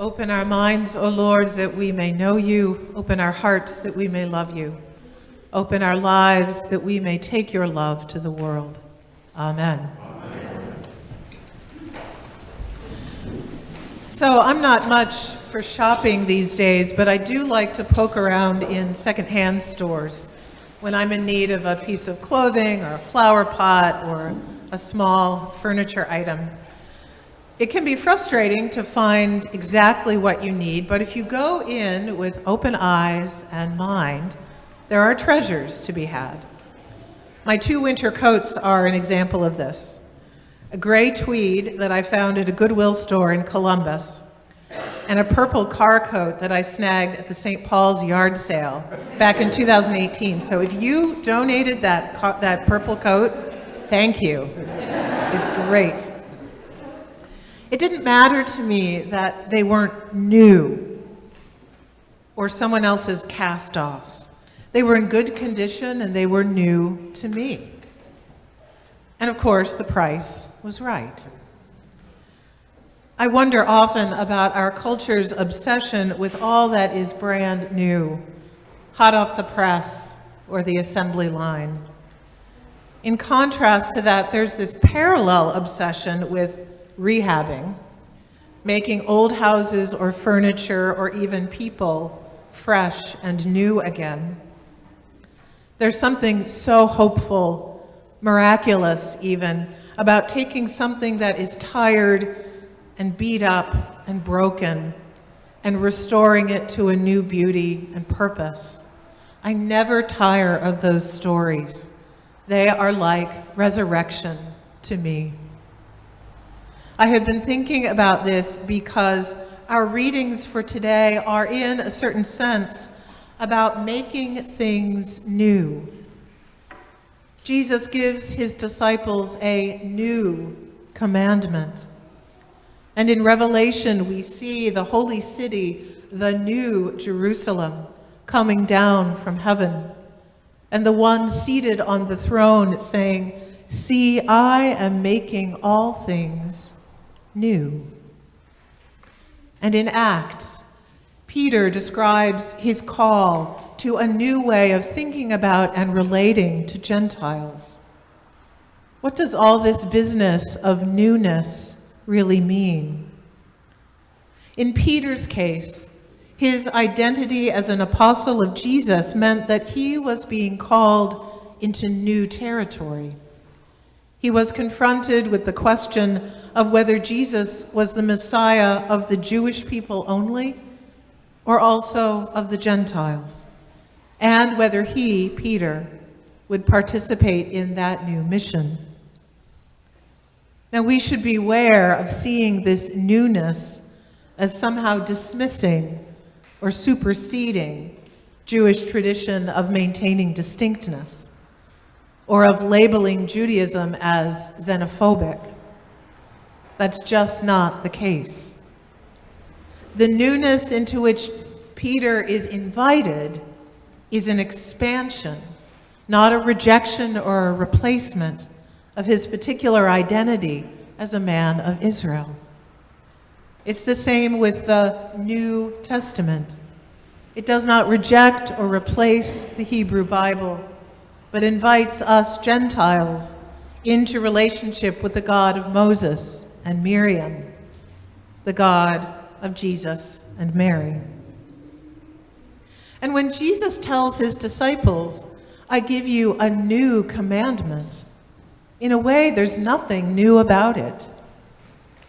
Open our minds, O Lord, that we may know you. Open our hearts that we may love you. Open our lives that we may take your love to the world. Amen. So I'm not much for shopping these days, but I do like to poke around in secondhand stores when I'm in need of a piece of clothing or a flower pot or a small furniture item. It can be frustrating to find exactly what you need, but if you go in with open eyes and mind, there are treasures to be had. My two winter coats are an example of this. A gray tweed that I found at a Goodwill store in Columbus, and a purple car coat that I snagged at the St. Paul's yard sale back in 2018. So if you donated that, that purple coat, thank you. It's great. It didn't matter to me that they weren't new or someone else's cast-offs. They were in good condition and they were new to me. And of course, the price was right. I wonder often about our culture's obsession with all that is brand new, hot off the press or the assembly line. In contrast to that, there's this parallel obsession with rehabbing, making old houses or furniture or even people fresh and new again. There's something so hopeful, miraculous even, about taking something that is tired and beat up and broken and restoring it to a new beauty and purpose. I never tire of those stories. They are like resurrection to me. I have been thinking about this because our readings for today are in a certain sense about making things new. Jesus gives his disciples a new commandment. And in Revelation, we see the holy city, the new Jerusalem, coming down from heaven. And the one seated on the throne saying, See, I am making all things new. And in Acts, Peter describes his call to a new way of thinking about and relating to Gentiles. What does all this business of newness really mean? In Peter's case, his identity as an apostle of Jesus meant that he was being called into new territory. He was confronted with the question of whether Jesus was the Messiah of the Jewish people only or also of the Gentiles, and whether he, Peter, would participate in that new mission. Now, we should beware of seeing this newness as somehow dismissing or superseding Jewish tradition of maintaining distinctness, or of labeling Judaism as xenophobic. That's just not the case. The newness into which Peter is invited is an expansion, not a rejection or a replacement of his particular identity as a man of Israel. It's the same with the New Testament. It does not reject or replace the Hebrew Bible, but invites us Gentiles into relationship with the God of Moses and Miriam, the God of Jesus and Mary. And when Jesus tells his disciples, I give you a new commandment, in a way, there's nothing new about it.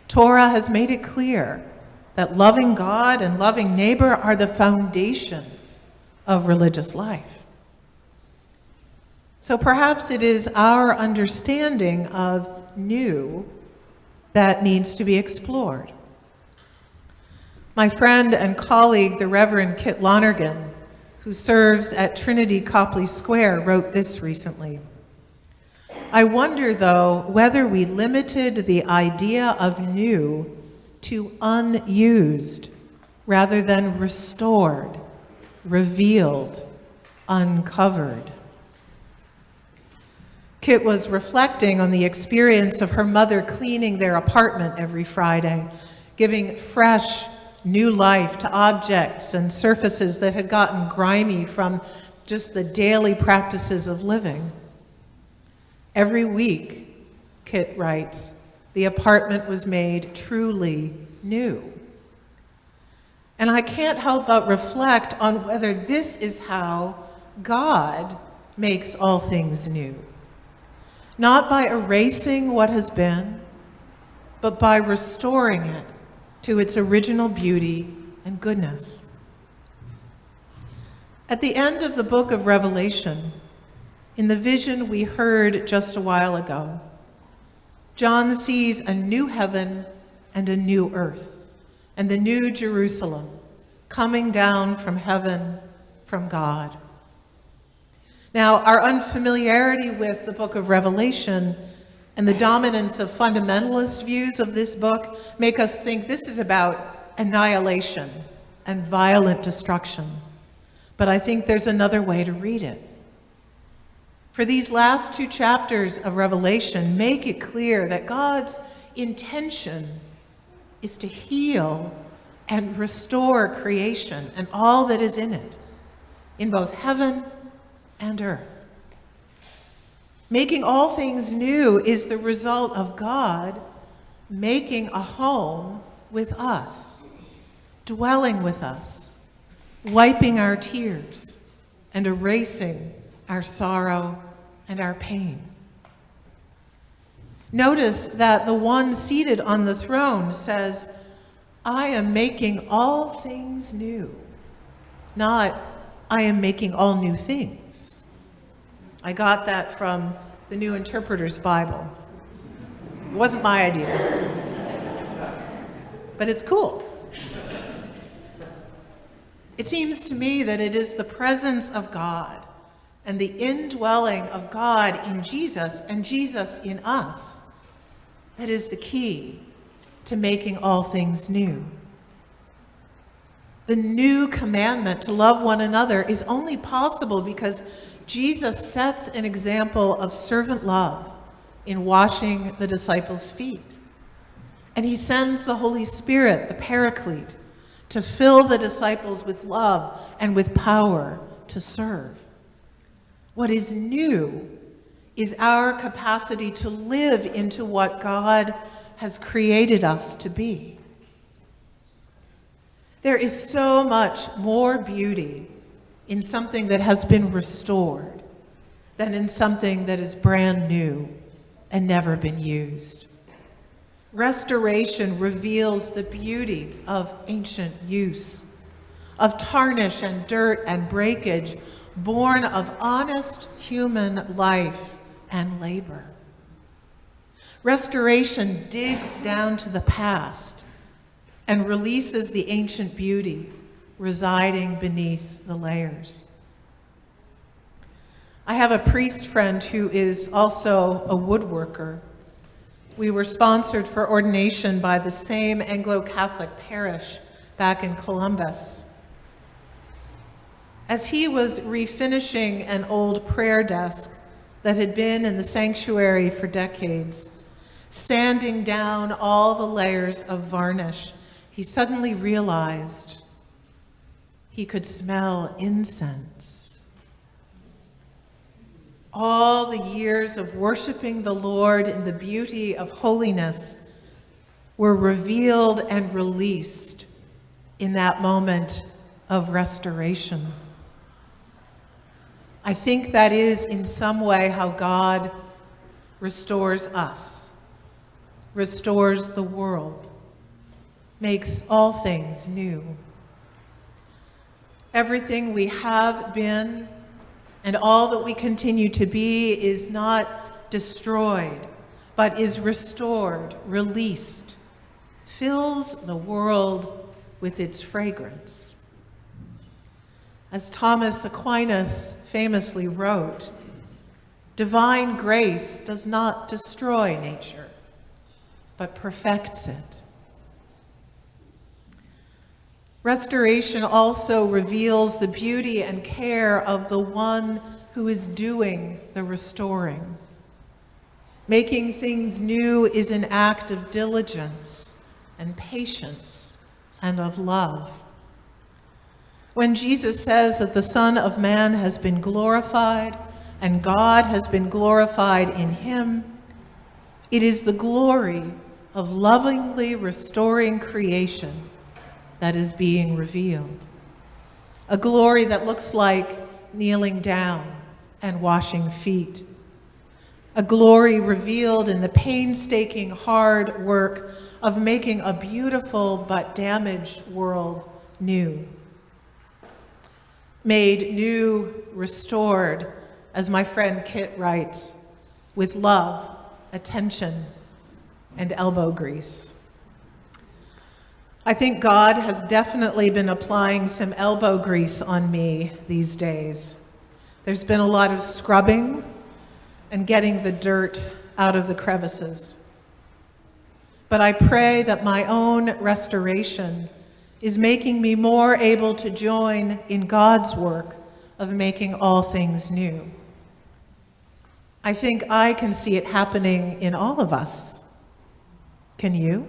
Torah has made it clear that loving God and loving neighbor are the foundations of religious life. So perhaps it is our understanding of new that needs to be explored. My friend and colleague, the Reverend Kit Lonergan, who serves at Trinity Copley Square, wrote this recently. I wonder, though, whether we limited the idea of new to unused rather than restored, revealed, uncovered. Kit was reflecting on the experience of her mother cleaning their apartment every Friday, giving fresh, new life to objects and surfaces that had gotten grimy from just the daily practices of living. Every week, Kit writes, the apartment was made truly new. And I can't help but reflect on whether this is how God makes all things new. Not by erasing what has been, but by restoring it to its original beauty and goodness. At the end of the book of Revelation, in the vision we heard just a while ago, John sees a new heaven and a new earth and the new Jerusalem coming down from heaven from God. Now, our unfamiliarity with the book of Revelation and the dominance of fundamentalist views of this book make us think this is about annihilation and violent destruction. But I think there's another way to read it. For these last two chapters of Revelation make it clear that God's intention is to heal and restore creation and all that is in it, in both heaven and earth. Making all things new is the result of God making a home with us, dwelling with us, wiping our tears, and erasing our sorrow and our pain. Notice that the one seated on the throne says, I am making all things new, not I am making all new things. I got that from the New Interpreter's Bible. It wasn't my idea, but it's cool. It seems to me that it is the presence of God and the indwelling of God in Jesus and Jesus in us that is the key to making all things new. The new commandment to love one another is only possible because Jesus sets an example of servant love in washing the disciples' feet. And he sends the Holy Spirit, the Paraclete, to fill the disciples with love and with power to serve. What is new is our capacity to live into what God has created us to be. There is so much more beauty in something that has been restored than in something that is brand new and never been used. Restoration reveals the beauty of ancient use, of tarnish and dirt and breakage, born of honest human life and labor. Restoration digs down to the past and releases the ancient beauty residing beneath the layers. I have a priest friend who is also a woodworker. We were sponsored for ordination by the same Anglo-Catholic parish back in Columbus. As he was refinishing an old prayer desk that had been in the sanctuary for decades, sanding down all the layers of varnish, he suddenly realized he could smell incense. All the years of worshiping the Lord in the beauty of holiness were revealed and released in that moment of restoration. I think that is in some way how God restores us, restores the world, makes all things new. Everything we have been and all that we continue to be is not destroyed, but is restored, released, fills the world with its fragrance. As Thomas Aquinas famously wrote, divine grace does not destroy nature, but perfects it. Restoration also reveals the beauty and care of the one who is doing the restoring. Making things new is an act of diligence and patience and of love. When Jesus says that the Son of Man has been glorified and God has been glorified in him, it is the glory of lovingly restoring creation that is being revealed. A glory that looks like kneeling down and washing feet. A glory revealed in the painstaking hard work of making a beautiful but damaged world new. Made new, restored, as my friend Kit writes, with love, attention, and elbow grease. I think God has definitely been applying some elbow grease on me these days. There's been a lot of scrubbing and getting the dirt out of the crevices. But I pray that my own restoration is making me more able to join in God's work of making all things new. I think I can see it happening in all of us. Can you?